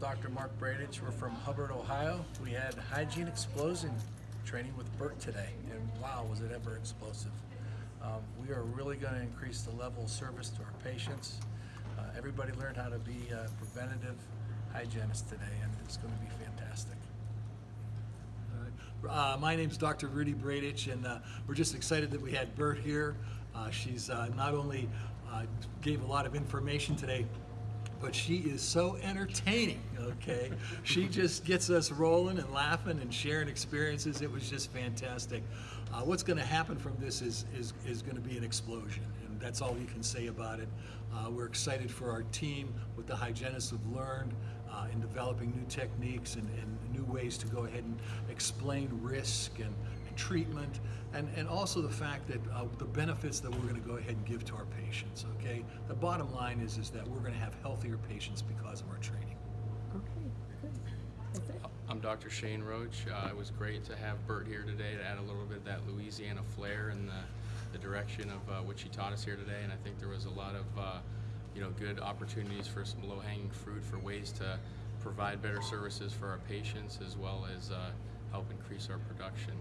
Dr. Mark Bradich. We're from Hubbard, Ohio. We had hygiene explosion training with Bert today, and wow, was it ever explosive. Um, we are really going to increase the level of service to our patients. Uh, everybody learned how to be uh, preventative hygienists today, and it's going to be fantastic. Uh, my name's Dr. Rudy Bradich, and uh, we're just excited that we had Bert here. Uh, she's uh, not only uh, gave a lot of information today, but she is so entertaining, okay? she just gets us rolling and laughing and sharing experiences. It was just fantastic. Uh, what's going to happen from this is, is, is going to be an explosion, and that's all we can say about it. Uh, we're excited for our team, what the hygienists have learned uh, in developing new techniques and, and new ways to go ahead and explain risk and, and treatment, and, and also the fact that uh, the benefits that we're going to go ahead and give to our patients, okay? The bottom line is, is that we're going to have healthier patients because of our training. Okay, good. I'm Dr. Shane Roach. Uh, it was great to have Bert here today to add a little bit of that Louisiana flair and the, the direction of uh, what she taught us here today. And I think there was a lot of uh, you know good opportunities for some low-hanging fruit for ways to provide better services for our patients as well as uh, help increase our production.